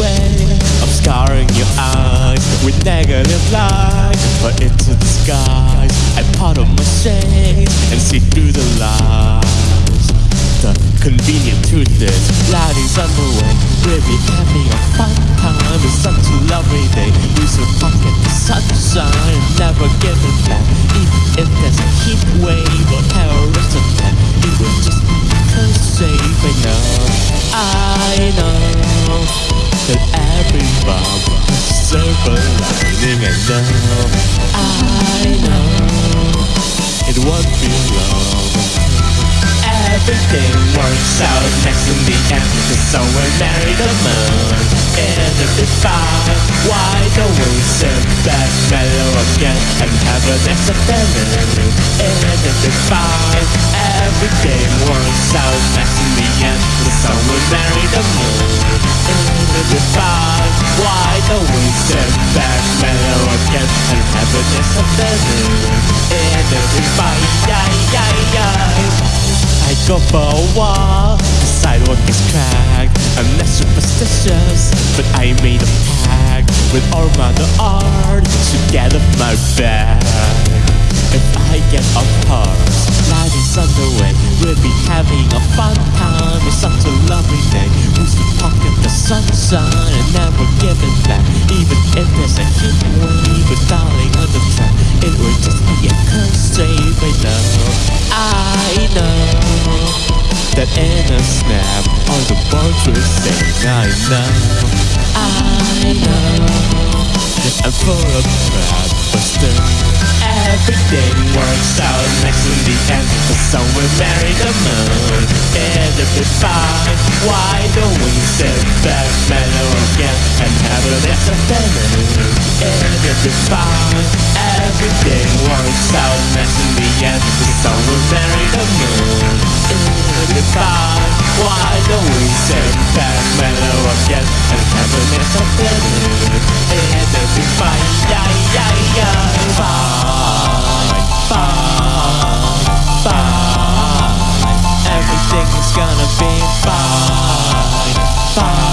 way of scarring your eyes with negative light. But it's a skies, I part of my shades and see through the lies. The convenient truth is, light is underway. be having a fun time. It's such a lovely day. We should pocket the sunshine, never give it back. Even if there's a heat wave. I know, it won't be long. Everything works out next in the end Cause someone married the moon fine Why back, mellow again And have fine Everything works out next in the end married the moon fine Why don't we sit back, mellow again And have if it's fine, yeah, yeah, yeah I go for a walk, the sidewalk is cracked. I'm not superstitious, but I made a pact With all mother art to get off my back. If I get off horse, life is on the way. We'll be having a fun time, it's such a lovely day. We should pocket? The sunshine and never give it back Even if there's a heat wave, but darling on the track. It will just be a curse save, I know I know that in a snap all the birds will sing. I know, I know I'm full of crap, but still everything works out next in the end. The sun will marry the moon, if it's fine, why don't we sit back, and have a nice afternoon? And if it's fine, everything works out next in the end. The sun will marry the moon. If it's fine, why don't we sit back, mellow again, and have a nice afternoon? And if it's fine, yeah, yeah, yeah, fine, fine, fine. Everything is gonna be fine, fine,